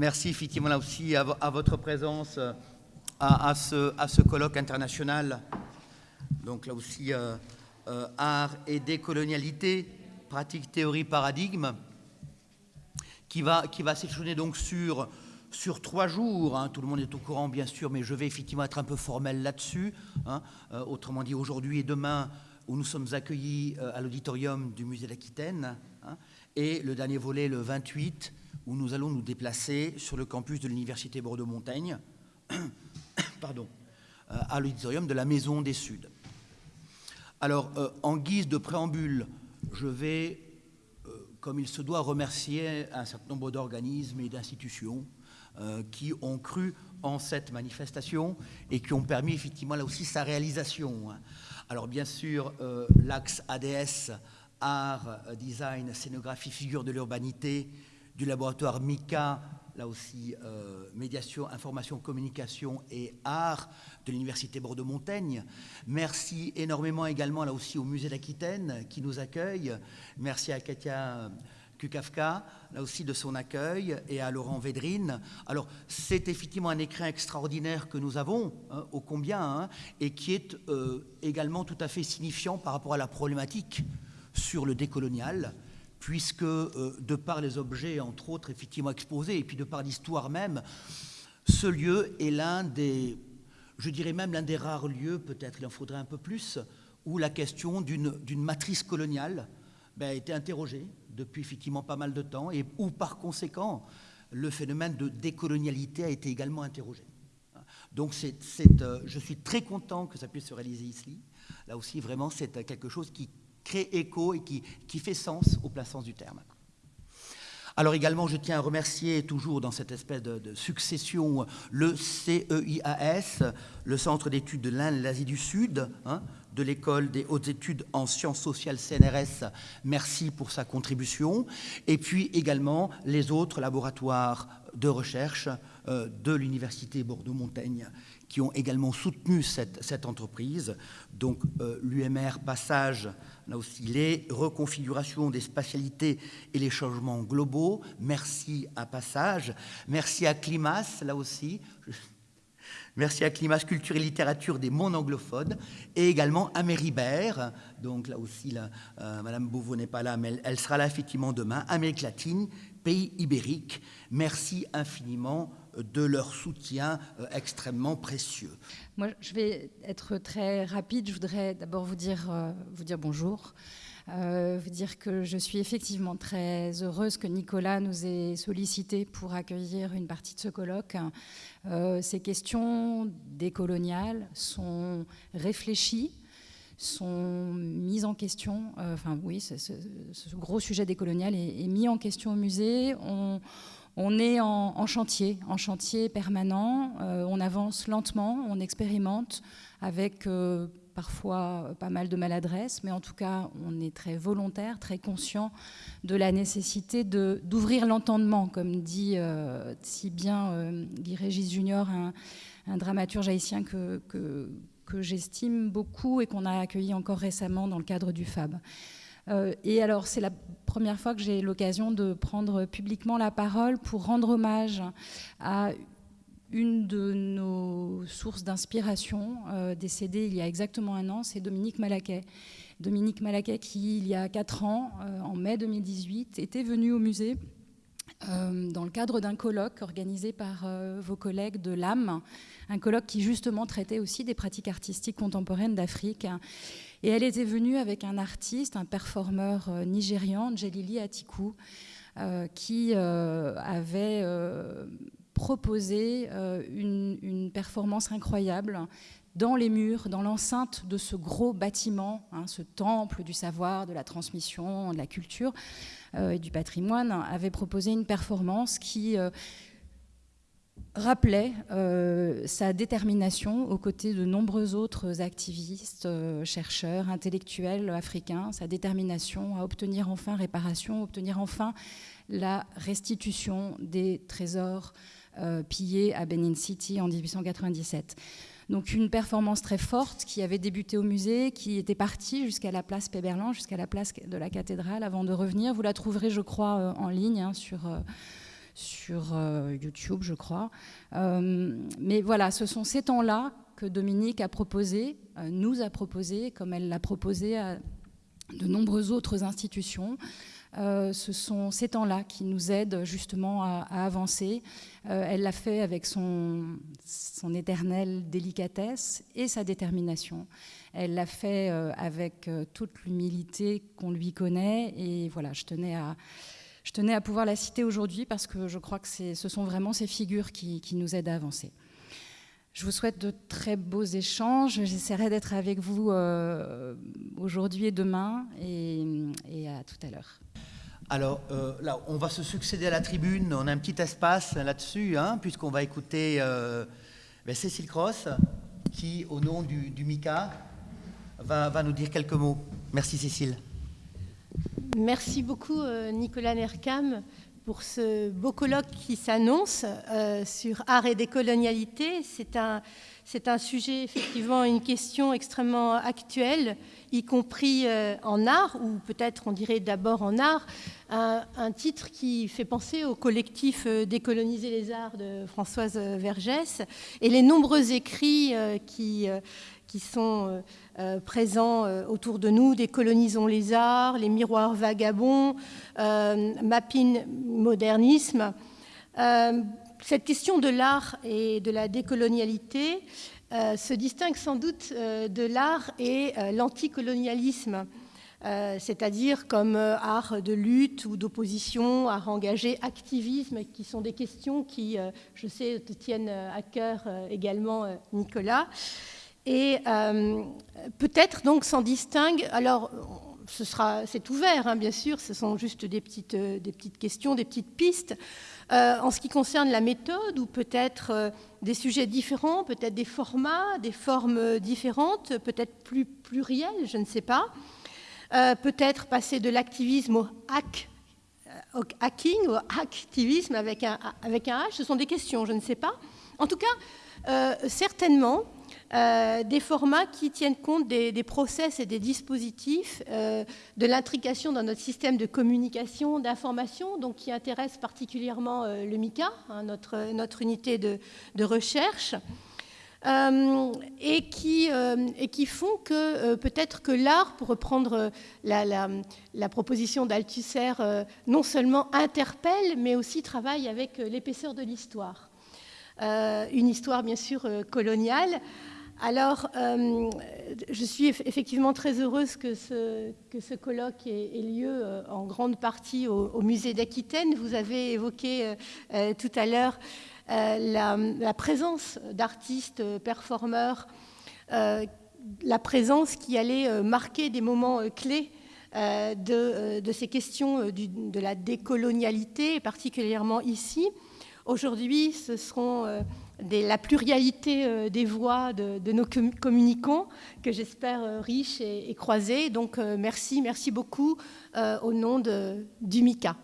merci effectivement là aussi à, votre présence à, ce, à, ce, colloque international. Donc là aussi, art et décolonialité, pratique, théorie, paradigme, qui va, qui donc sur trois jours. Hein. tout le monde est au courant, bien sûr, mais je vais effectivement être un peu formel là-dessus. Hein. Euh, autrement dit, aujourd'hui et demain, où nous sommes accueillis euh, à l'auditorium du musée d'Aquitaine, hein, et le dernier volet, le 28, où nous allons nous déplacer sur le campus de l'Université Bordeaux-Montaigne, pardon, euh, à l'auditorium de la Maison des Suds. Alors, en guise de préambule, je vais, comme il se doit, remercier un certain nombre d'organismes et d'institutions euh, qui ont cru en cette manifestation et qui ont permis effectivement là aussi sa réalisation. Alors bien sûr, euh, l'axe ADS, art, design, scénographie, figure de l'urbanité, du laboratoire MICA, là aussi euh, médiation, information, communication et art de l'Université Bordeaux-Montaigne. Merci énormément également là aussi au musée d'Aquitaine qui nous accueille. Merci à Katia Kukafka, là aussi de son accueil, et à Laurent Védrine. Alors, c'est effectivement un écrin extraordinaire que nous avons, hein, ô combien, hein, et qui est euh, également tout à fait signifiant par rapport à la problématique sur le décolonial, puisque euh, de par les objets, entre autres, effectivement exposés, et puis de par l'histoire même, ce lieu est l'un des, je dirais même l'un des rares lieux, peut-être il en faudrait un peu plus, où la question d'une matrice coloniale ben, a été interrogée depuis effectivement pas mal de temps et où par conséquent le phénomène de décolonialité a été également interrogé. Donc euh, je suis très content que ça puisse se réaliser ici. Là aussi, vraiment, c'est quelque chose qui crée écho et qui, fait sens au plein du terme. Alors également, je tiens à remercier toujours dans cette espèce de, succession le CEIAS, le Centre d'études de l'Inde et l'Asie du Sud, hein, de l'École des hautes études en sciences sociales CNRS, merci pour sa contribution, et puis également les autres laboratoires de recherche euh, de l'Université Bordeaux-Montaigne qui ont également soutenu cette, entreprise. Donc euh, l'UMR Passage, là aussi les reconfigurations des spatialités et les changements globaux. Merci à Passage. Merci à Climas, là aussi. Merci à Climat, Culture et Littérature des mondes anglophones et également à Méribert. Donc là aussi, là, euh, Madame Beauvau n'est pas là, mais elle, sera là effectivement demain. Amérique latine, pays ibérique. Merci infiniment de leur soutien euh, extrêmement précieux. Moi, je vais être très rapide. Je voudrais d'abord euh, vous dire bonjour. Euh, dire que je suis effectivement très heureuse que Nicolas nous ait sollicité pour accueillir une partie de ce colloque. Euh, ces questions décoloniales sont réfléchies, sont mises en question. Euh, enfin, oui, ce, gros sujet décolonial est, mis en question au musée. On, est en, chantier, en chantier permanent. on avance lentement, on expérimente avec parfois euh, pas mal de maladresse, mais en tout cas, on est très volontaire, très conscient de la nécessité d'ouvrir l'entendement, comme dit euh, si bien euh, Guy Régis Junior, un, dramaturge haïtien que, que, j'estime beaucoup et qu'on a accueilli encore récemment dans le cadre du FAB. et alors, c'est la première fois que j'ai l'occasion de prendre publiquement la parole pour rendre hommage à une de nos sources d'inspiration, euh, décédée il y a exactement un an, c'est Dominique Malaquet. Dominique Malaquet qui, il y a quatre ans, euh, en mai 2018, était venu au musée euh, dans le cadre d'un colloque organisé par vos collègues de l'âme, un colloque qui justement traitait aussi des pratiques artistiques contemporaines d'Afrique. Et elle était venue avec un artiste, un performeur nigérian, Djelili Atiku, qui avait proposer euh, une, performance incroyable dans les murs, dans l'enceinte de ce gros bâtiment, hein, ce temple du savoir, de la transmission, de la culture euh, et du patrimoine, avait proposé une performance qui euh, rappelait sa détermination aux côtés de nombreux autres activistes, chercheurs, intellectuels africains, sa détermination à obtenir enfin réparation, obtenir enfin la restitution des trésors euh, pillé à Benin City en 1897. Donc une performance très forte qui avait débuté au musée, qui était partie jusqu'à la place Péberlan, jusqu'à la place de la cathédrale avant de revenir. Vous la trouverez, je crois, euh, en ligne hein, sur, euh, sur YouTube, je crois. mais voilà, ce sont ces temps-là que Dominique a proposé, nous a proposé, comme elle l'a proposé à de nombreuses autres institutions. Euh, ce sont ces temps-là qui nous aident justement à, avancer. Euh, elle l'a fait avec son, éternelle délicatesse et sa détermination. Elle l'a fait euh, avec toute l'humilité qu'on lui connaît. Et voilà, je tenais à, je tenais à pouvoir la citer aujourd'hui parce que je crois que ce sont vraiment ces figures qui, nous aident à avancer. Je vous souhaite de très beaux échanges. J'essaierai d'être avec vous aujourd'hui et demain et à tout à l'heure. Alors euh, là, on va se succéder à la tribune. On a un petit espace là-dessus, hein, puisqu'on va écouter euh, ben, Cécile Cross, qui, au nom du, MICA, va, nous dire quelques mots. Merci Cécile. Merci beaucoup euh, Nicolas Nerkam pour ce beau colloque qui s'annonce sur art et décolonialité. C'est un, c'est un sujet, effectivement, une question extrêmement actuelle, y compris euh, en art, ou peut-être on dirait d'abord en art, un, titre qui fait penser au collectif euh, Décoloniser les arts de Françoise Vergès. Et les nombreux écrits euh, qui, qui sont présents autour de nous, Décolonisons les arts, Les miroirs vagabonds, Mapping modernisme cette question de l'art et de la décolonialité euh, se distingue sans doute euh, de l'art et euh, l'anticolonialisme, c'est-à-dire comme art de lutte ou d'opposition, art engagé, activisme, qui sont des questions qui, je sais, te tiennent à cœur également, Nicolas. Et peut-être donc s'en distingue. Alors, ce sera, c'est ouvert, hein, bien sûr. Ce sont juste des petites, des petites questions, des petites pistes. Euh, en ce qui concerne la méthode, ou peut-être euh, des sujets différents, peut-être des formats, des formes différentes, peut-être plus plurielles, je ne sais pas. Euh, peut-être passer de l'activisme au au hacking, au activisme avec un, avec un H, ce sont des questions, je ne sais pas. En tout cas, certainement, euh, des formats qui tiennent compte des, process et des dispositifs, euh, de l'intrication dans notre système de communication, d'information, donc qui intéresse particulièrement euh, le MICA, hein, notre, unité de, recherche. et, qui, font que peut-être que l'art, pour reprendre la, la proposition d'Althusser, non seulement interpelle, mais aussi travaille avec l'épaisseur de l'histoire. une histoire bien sûr coloniale, alors, euh, je suis effectivement très heureuse que ce, que ce colloque ait, lieu euh, en grande partie au, musée d'Aquitaine. Vous avez évoqué euh, tout à l'heure la, présence d'artistes, performeurs, la présence qui allait marquer des moments clés de, ces questions de la décolonialité, particulièrement ici. Aujourd'hui, ce seront la pluralité euh, des voix de, nos communicants, que j'espère euh, riches et, et, croisés. Donc euh, merci, merci beaucoup au nom de, du MICA.